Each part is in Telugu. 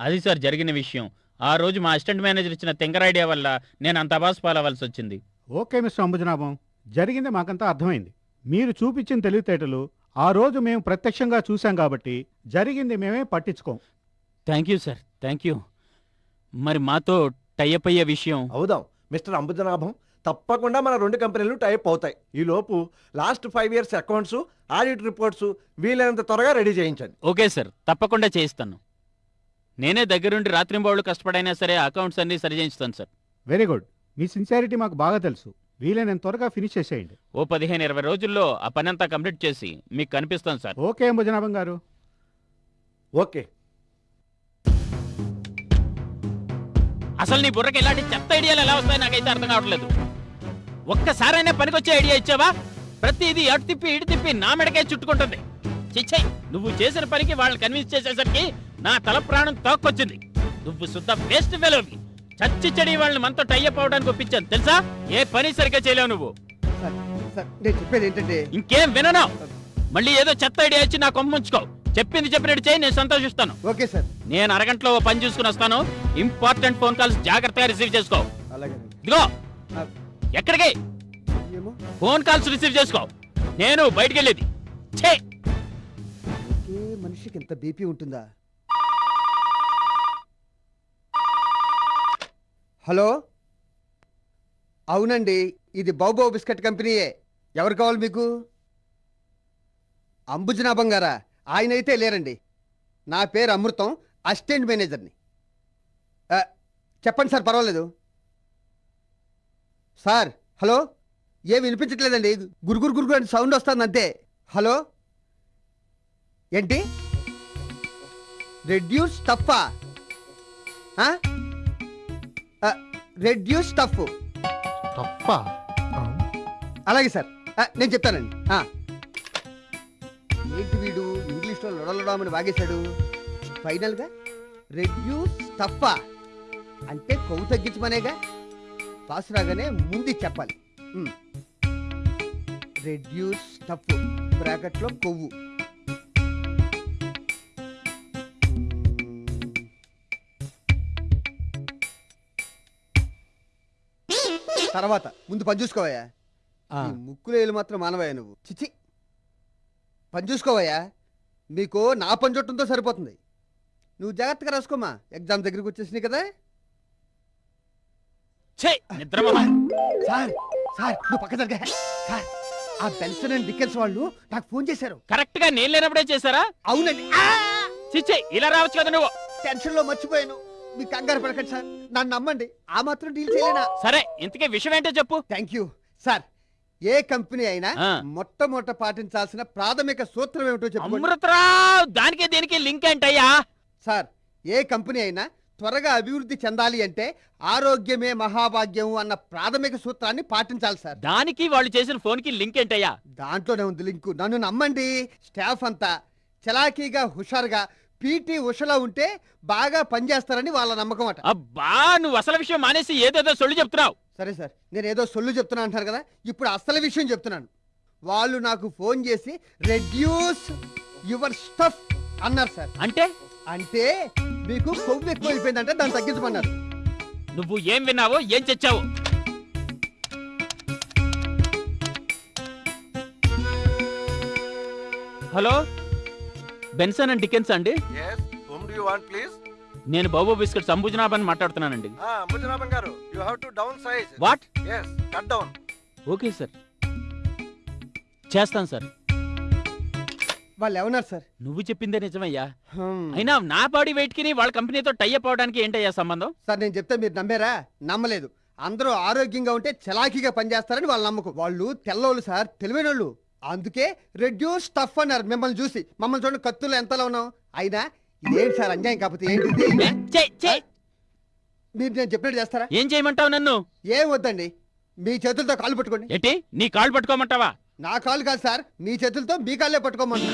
అది సార్ జరిగిన విషయం. ఆ రోజు మా అసిస్టెంట్ మేనేజర్ ఇచ్చిన తింకర ఐడియా వల్ల నేను అంత అబాస్ పాలవలసి వచ్చింది. Okay mister Ambujanabham. జరిగింది మాకంతా అర్థమైంది. మీరు చూపించిన తెలివితేటలు ఆ రోజు మేము ప్రత్యక్షంగా చూశాం కాబట్టి జరిగింది మేమే పట్టించుకోం. Thank you sir thank you. మరి మాతో టైఅప్ అయ్యే విషయం? అవుదాం. మిస్టర్ అంబుజనాభం తప్పకుండా మన రెండు కంపెనీలు టైప్ అవుతాయి. ఈ లోపు last five years accounts audit reports వీలైనంత త్వరగా రెడీ చేయించండి. ఓకే సార్ తప్పకుండా చేయిస్తాను. నేనే దగ్గరుండి రాత్రింబౌళ్ళు కష్టపడైనా సరే అకౌంట్స్ అన్ని సరి చేయించుతాను సార్. వెరీ గుడ్ మీ సిన్సియారిటీ మాకు బాగా తెలుసు. వీలైనంత త్వరగా ఫినిష్ చేసేయండి. ఓ పదిహేను ఇరవై రోజుల్లో ఆ పని అంతా కంప్లీట్ చేసి మీకు కనిపిస్తాను సార్. ఓకే అంబుజనాభం గారు. ఓకే. అసలు నీ బుర్రకి ఇలాంటి చెత్త ఐడియాలు ఎలా వస్తాయి నాకైతే అర్థం కావట్లేదు. ఒక్కసారైనా పనికొచ్చే ఐడియా ఇచ్చావా? ప్రతిదీ అటు తిప్పి ఇటు తిప్పి నా మెడకే చుట్టుకుంటుంది. చిచ్చయ్ నువ్వు చేసిన పనికి వాళ్ళని కన్విన్స్ చేసేసరికి నా తల ప్రాణం తోక్కొచ్చింది నువ్వు శుద్ధ వేస్ట్ ఫెలోవి చచ్చి చెడి వాళ్ళని మనతో టైఅప్ అవడానికి ఒప్పించాను. తెలుసా? ఏ పని సరిగ్గా చేయలేవు నువ్వు. చెప్పేది ఏంటంటే ఇంకేం వినను. మళ్ళీ ఏదో చెత్త ఐడియా ఇచ్చి నా కొమ్ముంచుకో చెప్పింది చెప్పినట్టు చేయి నేను సంతోషిస్తాను. Okay sir. నేను అరగంటలో ఓ పని చూసుకుని వస్తాను. ఇంపార్టెంట్ ఫోన్ కాల్స్ జాగ్రత్తగా రిసీవ్ చేసుకో. ఇదిగో. ఎక్కడికి? ఫోన్ కాల్స్ రిసీవ్ చేసుకో. నేను బయటికి వెళ్ళేది. ఒకే మనిషికి ఇంత బీపీ ఉంటుందా? హలో? అవునండి ఇది బాబో బిస్కెట్ కంపెనీయే. ఎవరు కావాలి మీకు? అంబుజనా బంగారా ఆయన అయితే లేరండి. నా పేరు అమృతం అసిస్టెంట్ మేనేజర్ని. చెప్పండి సార్ పర్వాలేదు. Sir hello? ఏం వినిపించట్లేదండి గురుగురు గురుగురు అని సౌండ్ వస్తుంది అంతే. హలో? ఏంటి? రెడ్యూస్ టఫా? Reduce tough. అలాగే సార్. నేను చెప్తానండి. ఏంటి వీడు? ఇంగ్లీష్లో లొడలొడమని వాగేశాడు. ఫైనల్గా రెడ్యూస్ టఫా. అంటే కొవ్వు తగ్గించమనేగా? పాస్ రాగానే ముందు చెప్పాలి. Reduce tough. బ్రాకెట్లో కొవ్వు. తర్వాత ముందు పని చూసుకోవయ్యా. ముక్కులేలు మాత్రం మానవయ్యా నువ్వు. చిచి పని చూసుకోవయ్యా. మీకు నా పని చుట్టంతో సరిపోతుంది. నువ్వు జాగ్రత్తగా రాసుకోమా. ఎగ్జామ్ దగ్గరికి వచ్చేసినాయి కదా. ఛే నిద్రమోహ సార్ సార్ నువ్వు పక్క జరగా. సార్ ఆ అండ్ డికెన్స్ వాళ్ళు నాకు ఫోన్ చేశారు. కరెక్ట్గా నేను లేనప్పుడే చేశారా? అవునండి. చిచ్చే ఇలా రావచ్చు కదా నువ్వు. టెన్షన్లో మర్చిపోయాను. మీ కంగారు పడకండి సార్. నన్ను నమ్మండి. ఆ మాత్రం డీల్ చేయలేనా? సరే ఇంతకీ విషయం ఏంటో చెప్పు. Thank you. సార్ ఏ కంపెనీ అయినా ఆ. మొట్టమొదట పాటించాల్సిన ప్రాథమిక సూత్రం ఏమిటో అమృతరావు దానికి దీనికి లింక్ ఏంటయ్యా? సార్ ఏ కంపెనీ అయినా త్వరగా అభివృద్ధి చెందాలి అంటే ఆరోగ్యమే మహాభాగ్యం అన్న ప్రాథమిక సూత్రాన్ని పాటించాలి సార్. దానికి వాళ్ళు చేసిన ఫోన్కి లింక్ ఏంటయ్యా? దాంట్లోనే ఉంది లింకు. నన్ను నమ్మండి. స్టాఫ్ అంతా చలాకీగా హుషారుగా పీటీ ఉషలా ఉంటే బాగా పనిచేస్తారని వాళ్ళ నమ్మకం అట. అబ్బా నువ్వు అసలు విషయం మానేసి ఏదేదో సొల్లు చెప్తున్నావు. సరే సార్ నేను ఏదో సొల్లు చెప్తున్నా అంటారు కదా ఇప్పుడు అసలు విషయం చెప్తున్నాను. వాళ్ళు నాకు ఫోన్ చేసి రెడ్యూస్ యువర్ స్టఫ్ అన్నారు సార్. అంటే? అంటే మీకు కొవ్వు ఎక్కువైపోయిందంటే దాన్ని తగ్గించమన్నారు. నువ్వు ఏం విన్నావో ఏం చచ్చావు? హలో? బెన్సన్ అండ్ డికెన్స్ అండి. Yes, whom do you want, please? నేను బాబు బిస్కెట్స్ అంబుజనాభన్ మాట్లాడుతున్నానండి. Ah, అంబుజనాభం గారు you have to downsize. What Yes, cut down. Okay sir. చేస్తాను సార్. వాళ్ళు ఏమన్నారు సార్? నువ్వు చెప్పిందే నిజమయ్యా. హ్మ్. అయినా నా బాడీ వెయిట్కి వాళ్ళ కంపెనీతో టైఅప్ అవడానికి ఏంటయ్యా సంబంధం? సార్ నేను చెప్తే మీరు నమ్మారా? నమ్మలేదు. అందరూ ఆరోగ్యంగా ఉంటే చలాకీగా పనిచేస్తారని వాళ్ళ నమ్మకం. వాళ్ళు తెల్లోళ్ళు సార్. తెలివైనోళ్ళు. అందుకే రెడ్యూస్ టఫ్ అన్నారు మిమ్మల్ని చూసి. మమ్మల్ని చూడండి కత్తులు ఎంతలో ఉన్నాం అయినా ఇదేంటి సార్ అన్యాయం కాకపోతే ఏంటిది? మీరు నేను చెప్పినట్టు చేస్తారా? ఏం చేయమంటావు నన్ను? ఏం వద్దండి. మీ చేతులతో కాళ్ళు పట్టుకోండి. ఏంటి? నీ కాళ్ళు పట్టుకోమంటావా? నా కాళ్ళు కాదు సార్ మీ చేతులతో మీ కాళ్ళే పట్టుకోమన్నా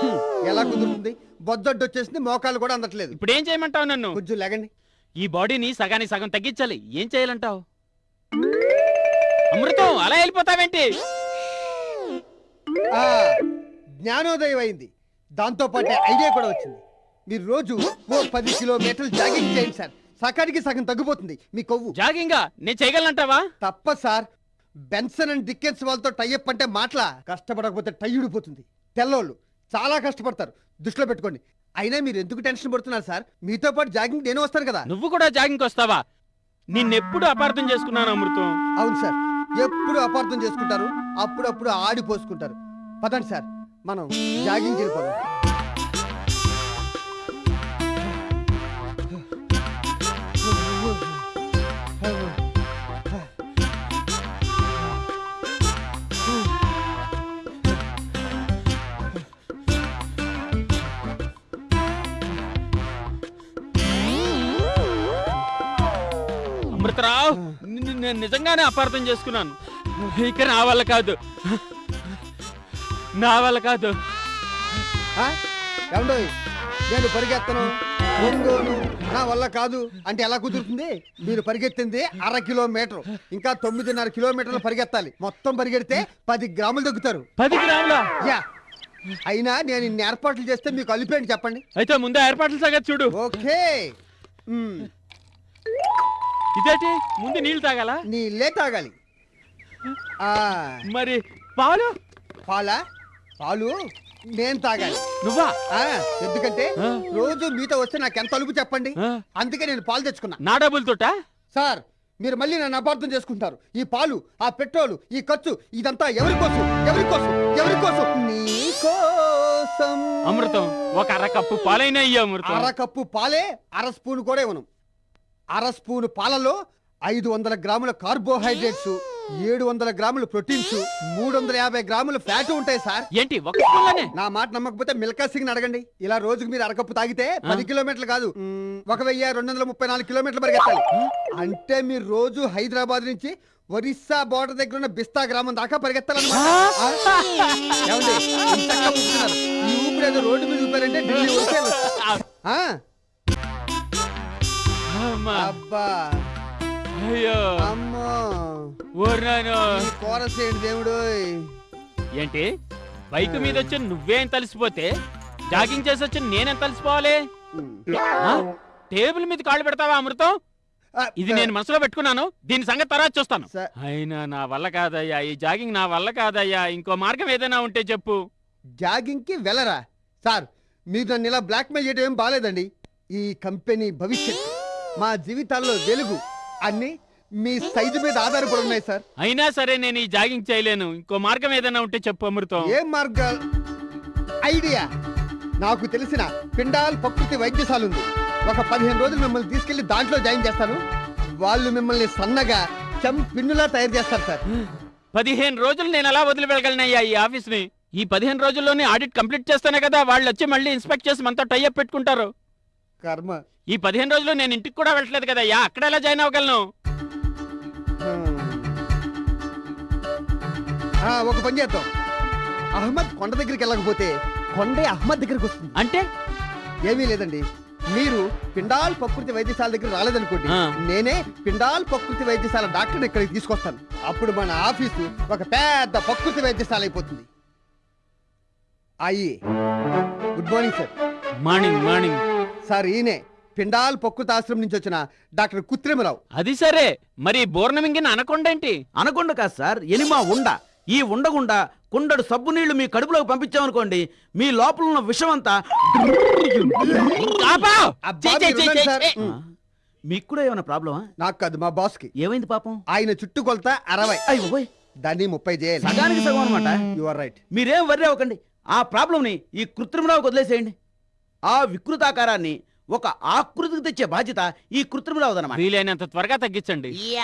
హ్మ్, ఎలా కుదురుతుంది? బొద్దొడ్డు వచ్చేసింది మోకాళ్ళు కూడా అందట్లేదు. ఇప్పుడు ఏం చేయమంటావు నన్ను? కొంచెం లేగండి. ఈ బాడీని సగానికి సగం తగ్గించాలి. ఏం చేయాలంటావు? అమృతం అలా వెళ్ళిపోతావేంటి? జ్ఞానోదయం అయింది దాంతో పాటే ఐడియా కూడా వచ్చింది. మీరు రోజు ఓ పది కిలోమీటర్లు జాగింగ్ చేయండి సార్. సకానికి సగం తగ్గిపోతుంది. మీ కొవ్వు. జాగింగా? నేను చేయగలనంటావా? తప్ప సార్ బెన్సన్ అండ్ డికెన్స్ వాళ్ళతో టైఅప్ అంటే మాటలా? కష్టపడకపోతే టై ఊడిపోతుంది. తెల్లోళ్ళు చాలా కష్టపడతారు. దృష్టిలో పెట్టుకోండి. అయినా మీరు ఎందుకు టెన్షన్ పడుతున్నారు సార్? మీతో పాటు జాగింగ్ నేను వస్తాను కదా. నువ్వు కూడా జాగింగ్ వస్తావా? నిన్నెప్పుడు అపార్థం చేసుకున్నాను అమృతం. అవును సార్. ఎప్పుడు అపార్థం చేసుకుంటారు అప్పుడప్పుడు ఆడిపోసుకుంటారు పదండి సార్ మనం జాగింగ్ వెళ్ళిపోదాం అమృతరావు నేను నిజంగానే అపార్థం చేసుకున్నాను. ఇక నా వల్ల కాదు. నా వల్ల కాదు. నేను పరిగెత్తను. ఒంగోను నా వల్ల కాదు. అంటే ఎలా కుదురుతుంది? మీరు పరిగెత్తింది అర కిలోమీటర్. ఇంకా తొమ్మిదిన్నర కిలోమీటర్లు పరిగెత్తాలి. మొత్తం పరిగెడితే పది గ్రాములు తగ్గుతారు పది గ్రాముల? యా. అయినా నేను ఇన్ని ఏర్పాట్లు చేస్తే మీకు అలిపేయండి చెప్పండి. అయితే ముందు ఏర్పాట్ల సంగతి చూడు. ఓకే. ఇదేంటి? ముందు నీళ్ళు తాగాల? నీళ్ళే తాగాలి. మరి పాలు? పాలా? పాలు నేను తాగాలి. నువ్వా? ఎందుకంటే. రోజు మీతో వస్తే నాకు ఎంత అలుపు చెప్పండి? అందుకే నేను పాలు తెచ్చుకున్నా. నా డబ్బులతోటా? సార్ మీరు మళ్ళీ నన్ను అపార్థం చేసుకుంటారు. ఈ పాలు ఆ పెట్రోలు ఈ ఖర్చు ఇదంతా ఎవరి కోసం? ఎవరి కోసం? ఎవరి కోసం? అమృతం ఒక అర కప్పు పాలైనా అమృతం. అర కప్పు పాలే అర స్పూన్ కూడా ఇవ్వను. అర స్పూన్ పాలలో ఐదు వందల గ్రాముల కార్బోహైడ్రేట్స్. ఏడు వందల గ్రాముల ప్రోటీన్స్ మూడు వందల యాభై గ్రాముల ఫ్యాట్ ఉంటాయి సార్. ఏంటి ఒక స్పూన్లోనే? నా మాట నమ్మకపోతే మిల్కా సింగ్ అడగండి. ఇలా రోజుకు మీరు అరకప్పు తాగితే పది కిలోమీటర్లు కాదు ఒక వెయ్యి రెండు వందల ముప్పై నాలుగు కిలోమీటర్లు పరిగెత్తాలి. అంటే మీరు రోజు హైదరాబాద్ నుంచి ఒరిస్సా బోర్డర్ దగ్గర ఉన్న బిస్తా గ్రామం దాకా పరిగెత్తాలన్నమాట. ఆ? ఏమండి? ఇంతగా ఊపుతున్నారు. ఈ ఊపిరి ఏదో రోడ్డు మీద ఊపారంటే ఢిల్లీ వచ్చేయాలి. ఆ? అమ్మా, అబ్బా. అయ్యో. అమ్మో. కోరసేంటి దేవుడు. ఏంటి? బైక్ మీద వచ్చి నువ్వేం తలిసిపోతే జాగింగ్ చేసి వచ్చి నేనేం తలిసిపోవాలి? టేబుల్ మీద కాళ్ళు పెడతావా అమృతం? ఇది నేను మనసులో పెట్టుకున్నాను. దీని సంగతి తర్వాత చూస్తాను. అయినా నా వల్ల కాదయ్యా ఈ జాగింగ్ నా వల్ల కాదయ్యా. ఇంకో మార్గం ఏదైనా ఉంటే చెప్పు. జాగింగ్కి వెళ్ళరా? సార్ మీరు నన్ను ఇలా బ్లాక్మెయిల్ చేయడం ఏం బాలేదండి. ఈ కంపెనీ భవిష్యత్ మా జీవితాల్లో వెలుగు. అన్ని మీ సైజు మీద ఆధారపడి ఉన్నాయి సార్. అయినా సరే నేను ఈ జాగింగ్ చేయలేను. ఇంకో మార్గం ఏదైనా ఉంటే చెప్పు అమృతం. ఏ మార్గాలు ఐడియా. నాకు తెలిసిన పిండాల్ ప్రకృతి వైద్యశాల ఉంది. ఒక పదిహేను రోజులు మిమ్మల్ని తీసుకెళ్ళి దాంట్లో జాయిన్ చేస్తాను. వాళ్ళు మిమ్మల్ని సన్నగా చం పిన్నులా తయారు చేస్తారు సార్. పదిహేను రోజులు నేను ఎలా వదిలి వెళ్ళగలనయ్యా ఈ ఆఫీస్ని ఈ పదిహేను రోజుల్లోనే ఆడిట్ కంప్లీట్ చేస్తానే కదా వాళ్ళు వచ్చి మళ్ళీ ఇన్స్పెక్ట్ చేసి మనతో టైఅప్ పెట్టుకుంటారు. కర్మ. ఈ పదిహేను రోజులు నేను ఇంటికి కూడా వెళ్ళట్లేదు కదా అయ్యా. అక్కడ ఎలా జాయిన్ అవ్వగలను. ఆ, ఒక పని చేద్దాం. అహ్మద్ కొండ దగ్గరికి వెళ్ళకపోతే కొండే అహ్మద్ దగ్గరికి వస్తుంది. అంటే? ఏమీ లేదండి. మీరు పిండాల్ ప్రకృతి వైద్యశాల దగ్గర రాలేదనుకోండి ఆ. నేనే పిండాల్ ప్రకృతి వైద్యశాల డాక్టర్ ఇక్కడికి తీసుకొస్తాను. అప్పుడు మన ఆఫీసు ఒక పెద్ద ప్రకృతి వైద్యశాల అయిపోతుంది. అయ్యి good morning sir. Morning morning. Sir ఈయనే. పిండాల్ ప్రకృతి ఆశ్రమం నుంచి వచ్చిన డాక్టర్ కుత్రిమరావు. అది సరే. మరి బోర్నమింగిన అనకొండేంటి? అనకొండ కాదు సార్ ఎనిమా ఉండ. ఈ ఉండగుండా కుండడు సబ్బు నీళ్ళు మీ కడుపులోకి పంపించామనుకోండి మీ లోపల ఉన్న విషం అంతా. మీకు కూడా ఏమైనా ప్రాబ్లమా? నాకు కాదు మా బాస్కి ఏమైంది పాపం? ఆయన చుట్టుకొలత అరవై. అయ్యో దాన్ని ముప్పై చేయాలి. సగానికి సగం అనమాట యు ఆర్ రైట్ మీరేం వర్రీ అవ్వకండి. ఆ ప్రాబ్లంని ఈ కృత్రిమరావుకి వదిలేసేయండి. ఆ వికృతాకారాన్ని ఒక ఆకృతికి తెచ్చే బాధ్యత ఈ కృత్రిమరావుదన్నమాట వీలైనంత త్వరగా తగ్గించండి.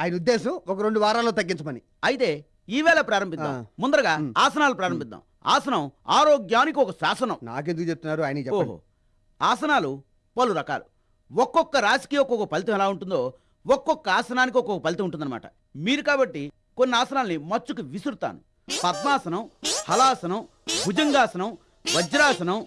ఆయన ఉద్దేశం ఒక రెండు వారాల్లో తగ్గించమని. అయితే ఈవేళ ప్రారంభిద్దాం. ముందరగా. ఆసనాలు ప్రారంభిద్దాం. ఆసనం ఆరోగ్యానికి ఒక శాసనం. నాకెందుకు చెప్తున్నారు? ఆయన చెప్పండి. ఓహో. ఆసనాలు పలు రకాలు. ఒక్కొక్క రాశికి ఒక్కొక్క ఫలితం ఎలా ఉంటుందో ఒక్కొక్క ఆసనానికి ఒక్కొక్క ఫలితం ఉంటుందన్నమాట. మీరు కాబట్టి కొన్ని ఆసనాల్ని మచ్చుకు విసురుతాను. పద్మాసనం హలాసనం భుజంగాసనం వజ్రాసనం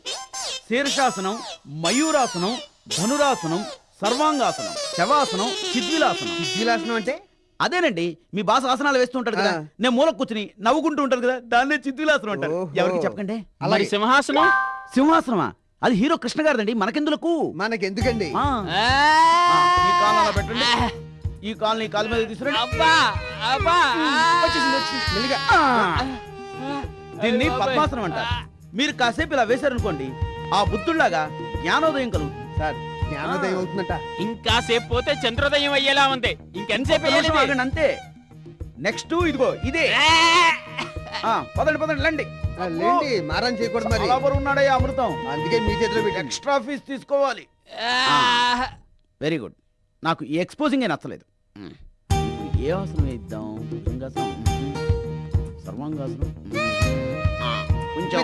శీర్షాసనం మయూరాసనం ధనురాసనం సర్వాంగాసనం శవాసనం చిద్విలాసనం. విలాసనం అంటే? అదేనండి మీ బాస ఆసనాలు వేస్తూ ఉంటాడు కదా. నేను మూల కూర్చుని నవ్వుకుంటూ ఉంటాను కదా దాన్నే చిద్విలాసనం అంటారు. ఎవరికి చెప్పకండి? అలాగే. సింహాసనం? సింహాసనమా? అది హీరో కృష్ణ గారిదండి మనకెందులకు? మనకెందుకండి? ఆ, ఆ, ఆ, ఈ కాలు అలా పెట్టండి. ఈ కాలు నీ కాలు మీద తీసుకురండి. దీన్ని పద్మాసనం అంటారు. మీరు కాసేపు ఇలా వేశారనుకోండి ఆ బుద్ధుల్లాగా జ్ఞానోదయం కలుగుతుంది సార్ జ్ఞానోదయం అవుతుందట. ఇంకా సేపు పోతే చంద్రోదయం అయ్యేలా ఉంది. ఇంకెంతసేపు అంతే. నెక్స్ట్ ఇదిగో ఇదే. ఆ, పదండి పదండి ఆ, లేండి మారం చేయకూడదు మరి. ఉన్నాడయ్యా అమృతం. అందుకే మీ చేతిలో ఎక్స్ట్రా ఫీజ్ తీసుకోవాలి. ఆ, వెరీ గుడ్ నాకు ఈ ఎక్స్పోజింగ్ నచ్చలేదు. ఏ ఆసనం వేద్దాం? భుజంగాసనం. సర్వాంగాసనం? కొంచెం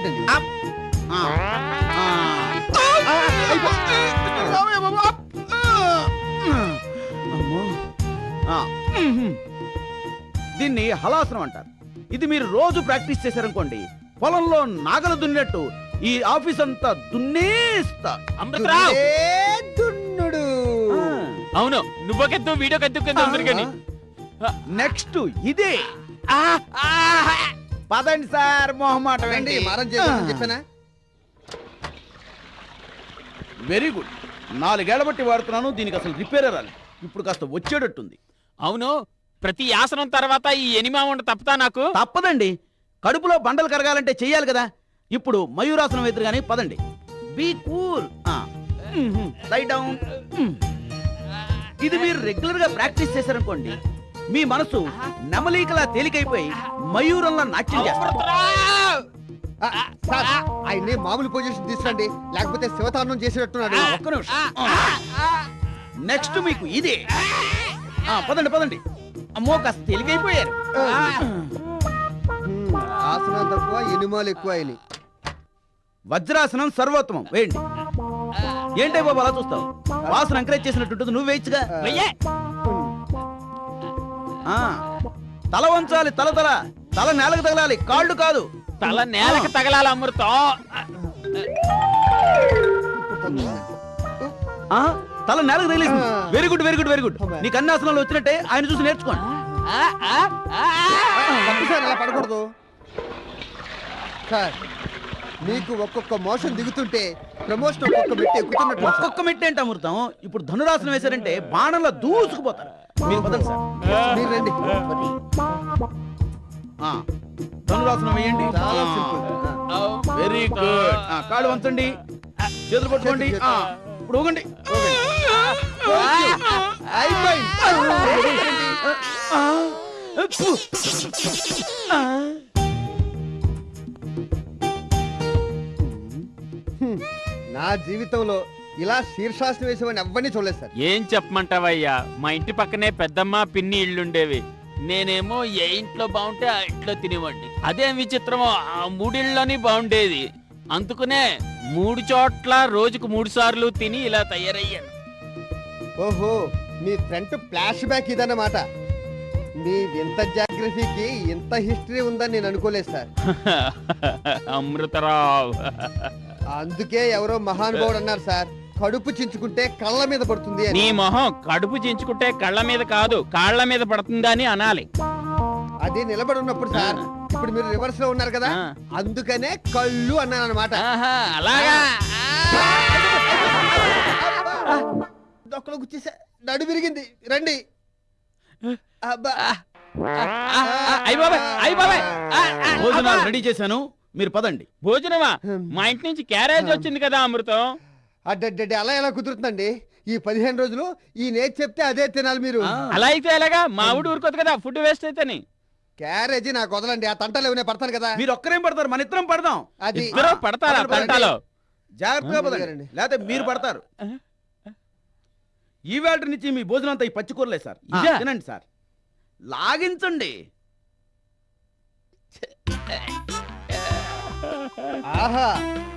దీన్ని హలాసనం అంటారు. ఇది మీరు రోజు ప్రాక్టీస్ చేశారనుకోండి పొలంలో నాగలు దున్నట్టు ఈ ఆఫీస్ అంతా దున్నేస్తా. అమృతరావు! దున్నుడే. దున్నుడు అవును నువ్వకెత్తు వీడియో కానీ. నెక్స్ట్ ఇదే. పదండి సార్ మొహమాట మారం చేయకూడదు చెప్పానా? వెరీ గుడ్ నాలుగేళ్ళ బట్టి వాడుతున్నాను దీనికి అసలు రిపేర్ రాలి ఇప్పుడు కాస్త వచ్చేటట్టుంది. అవును ప్రతి ఆసనం తర్వాత ఈ ఎనిమా ఉండ తప్పుతా నాకు? తప్పదండి. కడుపులో బండలు కరగాలంటే చెయ్యాలి కదా. ఇప్పుడు మయూరాసనం ఎదురు కానీ పదండి. బీ కూల్ డౌన్ ఇది మీరు రెగ్యులర్గా ప్రాక్టీస్ చేశారనుకోండి మీ మనసు నెమలీకలా తేలికైపోయి మయూరంలా నాట్యం చేస్తారు సార్ ఆయన్ని మామూలు పొజిషన్ తీసుకురండి. లేకపోతే శివతాండం చేసేటట్టున్నాడు. ఒక్క నిమిషం. నెక్స్ట్ మీకు ఇదే. ఆ, పదండి పదండి. అమ్మో కాస్త తేలికైపోయారు హ్మ్, ఆసనాలు తక్కువ ఎనిమాలు ఎక్కువ అయినాయి. వజ్రాసనం సర్వోత్తమం. వేయండి. ఏంటే బాబు అలా చూస్తావు? వాసన ఎంకరేజ్ చేసినట్టుంటుంది నువ్వు వేయచ్చుగా. వెయ్యే. ఆ, తల వంచాలి తల తల. తల నేలకు తగలాలి కాళ్ళు కాదు. తల నేలకు తగలాలి అమృతం. ఆ, తల నేలకు తగిలేసింది. Very good very good very good. నీకు అన్ని ఆసనాలు వచ్చినట్టే ఆయన చూసి నేర్చుకోండి. ఆ, ఆ, ఆ, ఆ. తప్పు సార్ అలా పడకూడదు. సార్ మీకు ఒక్కొక్క మోషన్ దిగుతుంటే ప్రమోషన్ ఒక్కొక్క మెట్టు ఎక్కుతున్నట్టు సార్. ఒక్కొక్క మెట్టు ఏంటి అమృతం? ఇప్పుడు ధనురాసనం వేశారంటే బాణంలో దూసుకుపోతారు. మీరు పదండి సార్. మీరు రండి. ఆ, ధనురాసనం వేయండి. చాలా సింపుల్ ఆ. వెరీ గుడ్ కాళ్ళు వంచండి. చేతులు పట్టుకోండి ఇప్పుడు ఊగండి. నా జీవితంలో ఇలా శీర్షాసనం వేసేవాడిని ఎవరిని చూడలేదు సార్. ఏం చెప్పమంటావయ్యా? మా ఇంటి పక్కనే పెద్దమ్మ పిన్ని ఇళ్ళుండేవి. నేనేమో ఏ ఇంట్లో బాగుంటే ఆ ఇంట్లో తినేవాడిని. అదేం విచిత్రమో ఆ మూడిళ్ళలోని బాగుండేది. అందుకునే మూడు చోట్ల రోజుకు మూడు సార్లు తిని ఇలా తయారయ్యాను. ఓహో మీ ఫ్రంట్ ఫ్లాష్ బ్యాక్ ఇదన్నమాట. మీ వింత జాగ్రఫీకి ఇంత హిస్టరీ ఉందని నేను అనుకోలేదు సార్. అమృతరావు. అందుకే ఎవరో మహానుభావుడు అన్నారు సార్. కడుపు చించుకుంటే కళ్ళ మీద పడుతుంది నీ అని మొహం కడుపు చించుకుంటే కళ్ళ మీద కాదు కాళ్ళ మీద పడుతుందని అనాలి. అది నిలబడి ఉన్నప్పుడు సార్ ఇప్పుడు మీరు రివర్స్లో ఉన్నారు కదా ఆ. అందుకనే కళ్ళు అన్నాను అనమాట ఆహా, అలాగా? దొక్కలో గుచ్చేసా నడు విరిగింది రండి. అబ్బా. అయ్య బాబాయ్ అయ్య బాబాయ్. ఆ, ఆ, భోజనాలు అబ్బా. రెడీ చేశాను మీరు పదండి. భోజనమా? మా ఇంటి నుంచి క్యారేజ్ వచ్చింది కదా అమృతం? అడ్డడ్డడ్డి అలా ఎలా కుదురుతుందండి? ఈ పదిహేను రోజులు ఈ నేతి చెప్తే అదే తినాలి మీరు. అలా అయితే ఎలాగా? మా ఊడు ఊరుకోదు కదా ఫుడ్ వేస్ట్ అయితేని. క్యారేజీ నాకు వదలండి ఆ తంటలు ఏమైనా పడతాను కదా? మీరు ఒక్కరేం పడతారు మన ఇద్దరం పడదాం. అది. ఇద్దరు పడతారా జాగ్రత్తగా పదండి. లేకపోతే మీరు పడతారు. ఈ వేళ నుంచి మీ భోజనం అంతా ఈ పచ్చికూరలే సార్? తినండి సార్. లాగించండి. ఆహా.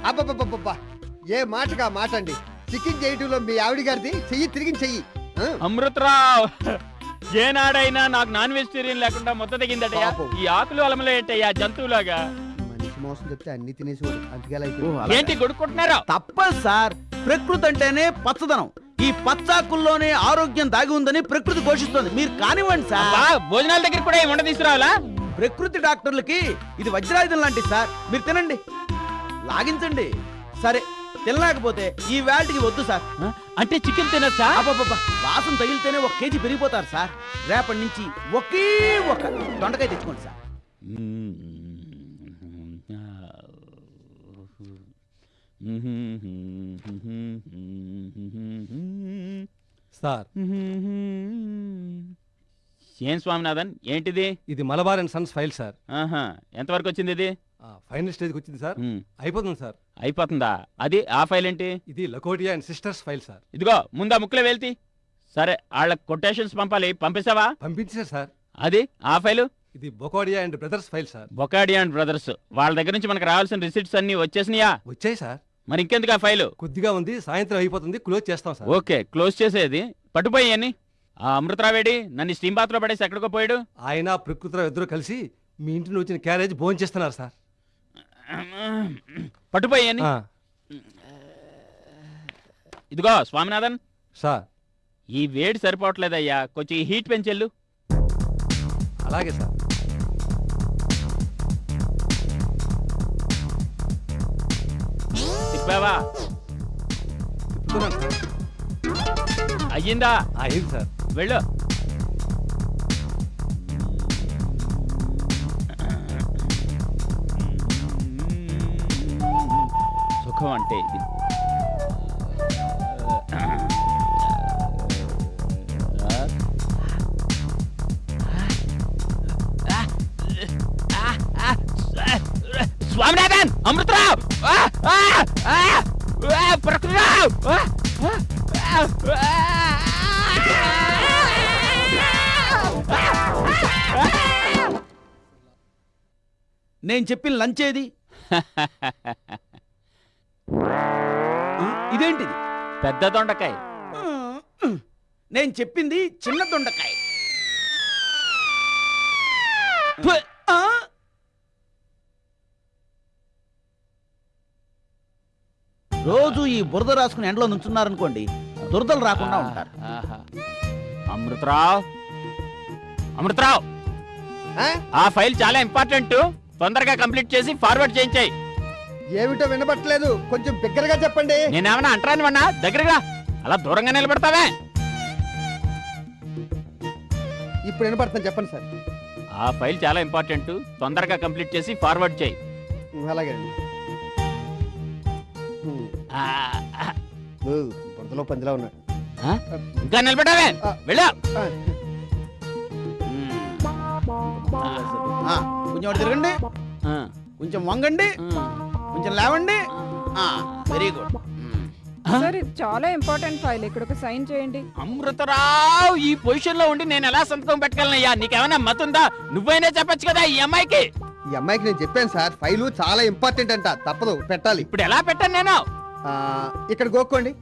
అబ్బబ్బబ్బబ్బా ఏ మాటగా మాట అండి చికెన్ చేయటంలో మీ ఆవిడ గారిది చెయ్యి తిరిగి చెయ్యి. ఆ, అమృతరావు ఏనాడైనా నాకు నాన్ వెజిటేరియన్ లేకుండా మొత్తం తెగిందటయ్యా? పాపం. ఈ ఆకులు అలమలే ఏంటయ్యా జంతువులాగా? మనిషి మోసం చెప్తే అన్ని తినేసేవాడు. అందుకే అలా ఓ, అయిపోయింది. అలాగా. ఏంటి కొడుకుంటున్నారో తప్పదు సార్. ప్రకృతి అంటేనే పచ్చదనం. ఈ పచ్చాకుల్లోనే ఆరోగ్యం దాగి ఉందని ప్రకృతి ఘోషిస్తోంది. మీరు కానివ్వండి సార్. భోజనాల దగ్గర కూడా ఈ ఉండ తీసుకురావాలా ప్రకృతి డాక్టర్లకి ఇది వజ్రాయుధం లాంటిది సార్. మీరు తినండి. లాగించండి. సరే. తినలేకపోతే ఈ వేల్టికి వద్దు సార్? అంటే చికెన్ తినొచ్చా? అబ్బబ్బబ్బా, వాసన తగిలితేనే ఒక కేజీ పెరిగిపోతారు సార్. రేపటి నుంచి ఒకే ఒక దొండకాయ తెచ్చుకోండి సార్. సార్. ఏం స్వామినాథన్? ఏంటిది? ఇది Malabar and sons file sir. ఆహా ఎంతవరకు వచ్చింది ఇది? ఆ, ఫైనల్ స్టేజ్కి వచ్చింది సార్. అయిపోతుంది సార్. అయిపోతుందా? అది ఆ ఫైల్ ఏంటి ఇది Lakotia and sisters file sir. ఇదిగో ముందా ముక్కులే వెళ్తి సరే వాళ్ళ కొటేషన్స్ పంపాలి. పంపిస్తావా? పంపించారు సార్. అది ఆ ఫైలు? ఇది Bokodia and brothers file sir. Bokadi and brothers. వాళ్ళ దగ్గర నుంచి మనకు రావాల్సిన రిసిప్ట్స్ అన్ని వచ్చేసినాయా? వచ్చాయి సార్. మరి ఇంకెందుకు ఆ ఫైలు? కొద్దిగా ఉంది సాయంత్రం అయిపోతుంది క్లోజ్ చేస్తాం సార్. ఓకే క్లోజ్ చేసేది. పట్టుపోయి ఆ అమృతరావేడి నన్ను స్టీమ్ బాత్లో పడేసి ఎక్కడికో పోయాడు. ఆయన ప్రకృతిరావు ఇద్దరు కలిసి మీ ఇంటిని వచ్చిన క్యారేజ్ భోజనం చేస్తున్నారు సార్ పట్టుపోయి ఆ, ఇదిగో స్వామినాథన్. సార్. ఈ వేడి సరిపోవట్లేదయ్యా. కొంచెం ఈ హీట్ పెంచెళ్ళు. అలాగే సార్. తిప్పావా? తిప్పుతున్నాను సార్. అయ్యిందా? ఆ, అయింది సార్. వెళ్ళు. సుఖం అంటే ఇది స్వామినాథన్ అమృతరావు! ప్రకృతిరావు! నేను చెప్పిన లంచ్ ఏది పెద్ద దొండకాయ. నేను చెప్పింది చిన్న దొండకాయ? రోజు ఈ బురద రాసుకుని ఎండలో నుంచున్నారనుకోండి దురదలు రాకుండా ఉంటారు. ఆహా. అమృతరావు అమృతరావు? ఆ ఫైల్ చాలా ఇంపార్టెంట్. తొందరగా కంప్లీట్ చేసి ఫార్వర్డ్ చేయించాయి. ఏమిటో వినబట్టలేదు. కొంచెం బిగ్గరగా చెప్పండి. నేనేమన్నా అంటరాని వన్నా దగ్గరగా అలా దూరంగా నిలబెడతావే. ఇప్పుడు వినపడుతుంది చెప్పండి సార్. ఆ ఫైల్ చాలా ఇంపార్టెంట్. తొందరగా కంప్లీట్ చేసి ఫార్వర్డ్ చేయి. అలాగే అండి. బురదలో పందిలా ఉన్నాడు? ఇంకా నిలబెట్టావే? వెళ్ళు. కొంచెం తిరగండి. కొంచెం వంగండి. కొంచెం లేవండి. వెరీ గుడ్ సార్ ఇది చాలా ఇంపార్టెంట్ ఫైల్ ఇక్కడ ఒక సైన్ చేయండి. అమృతరావు ఈ పొజిషన్లో ఉండి నేను ఎలా సంతకం పెట్టగలనయ్యా? నీకేమైనా మతుందా? నువ్వైనా చెప్పొచ్చు కదా ఈ అమ్మాయికి? ఈ అమ్మాయికి నేను చెప్పాను సార్ ఫైలు చాలా ఇంపార్టెంట్ అంట. తప్పదు పెట్టాలి. ఇప్పుడు ఎలా పెట్టాను నేను? ఆ, ఇక్కడ గోక్కోండి.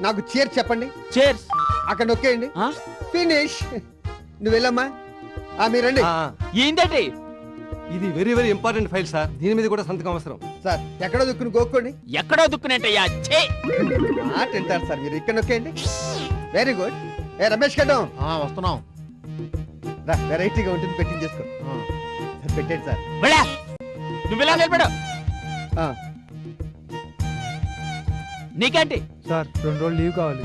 నాకు చీర్ చెప్పండి. చేర్స్ అక్కడ నొక్కేయండి. ఫినిష్ నువ్వు వెళ్ళమ్మా. ఆ, మీరు రండి. ఆ, ఏంటండి ఇది very very important file sir. దీని మీద కూడా సంతకం అవసరం. సార్ ఎక్కడో దుక్కుని గోక్కోండి. ఎక్కడో దుక్కునేటయ్యా? ఛే! వింటారు సార్ మీరు ఇక్కడ నొక్కేయండి. వెరీ గుడ్ ఏ రమేష్ కడ్డం వస్తున్నాం. రా వెరైటీగా ఉంటుంది పెట్టింగ్ చేసుకో. సార్ పెట్టండి సార్. వెళ్ళా. నువ్వు ఇలా నిలబడు ఆ, నీకేంటి? సార్ రెండు రోజులు లీవ్ కావాలి.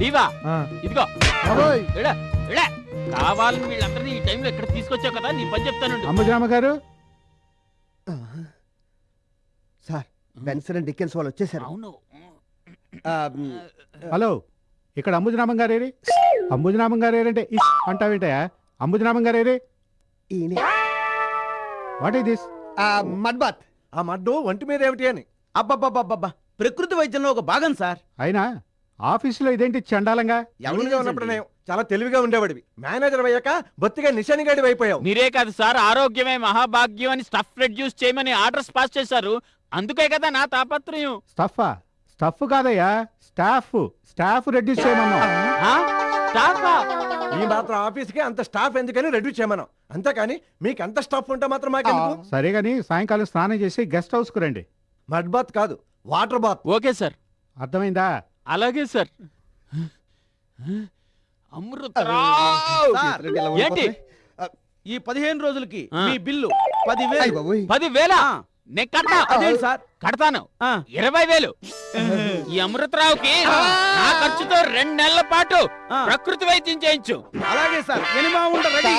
ఆ. ఇదిగో. బాబోయ్. వెళ్ళా వెళ్ళా. కావాలని వీళ్ళందరినీ ఈ టైంలో ఇక్కడ తీసుకొచ్చావు కదా నీ పని చెప్తానుండు. అంబుజరామ గారు. బెన్సన్ అండ్ డికెన్స్ వాళ్ళు వచ్చేసారు. అవును. హలో ఇక్కడ అంబుజనామం గారేరి అంబుజనామం గారేరంటే ఇస్ అంటావేంటయా అంబుజనామం గారేరి ఈయనే. What is this? ఆ, మడ్ బాత్ ఆ మడ్డు ఒంటి మీద ఏమిటి అని. అబ్బబ్బబ్బబ్బబ్బా. ప్రకృతి వైద్యంలో ఒక భాగం సార్. అయినా ఆఫీసులో ఇదేంటి చండాలంగా? ఎవరిగా ఉన్నప్పుడు నేను చాలా తెలివిగా ఉండేవాడివి. మేనేజర్ అయ్యాక బొత్తిగా నిశానిగాడి అయిపోయావు. మీరే కాదు సార్. ఆరోగ్యమే మహాభాగ్యం అని స్టఫ్ రెడ్యూస్ చేయమని ఆర్డర్స్ పాస్ చేశారు. అందుకే కదా నా తాపత్రయం. స్టఫా స్టఫ్ కాదయ్యా స్టాఫ్. స్టాఫ్ రెడ్యూస్ చేయమన్నాం ఆ? స్టాఫా? ఈ మాత్రం ఆఫీస్కి అంత స్టాఫ్ ఎందుకని రెడ్యూస్ చేయమనం అంతేకాని మీకు అంత స్టాఫ్ ఉంటే మాత్రం మాకెందుకు? సరే గాని సాయంకాలం స్నానం చేసి గెస్ట్ హౌస్కు రండి. మడ్ బాత్ కాదు వాటర్ బాత్. Okay sir. అర్థమైందా? అలాగే సార్. అమృతరావు ఇలా ఏంటి. ఈ పదిహేను రోజులకి ఆ. మీ బిల్లు పదివేలు. పదివేల. నేను కట్టా అదేంటి? సార్. కడతాను. ఇరవై వేలు. ఈ అమృతరావుకి నా ఖర్చుతో రెండు నెలల పాటు. ప్రకృతి వైద్యం చేయించు. అలాగే సార్. రెడీ.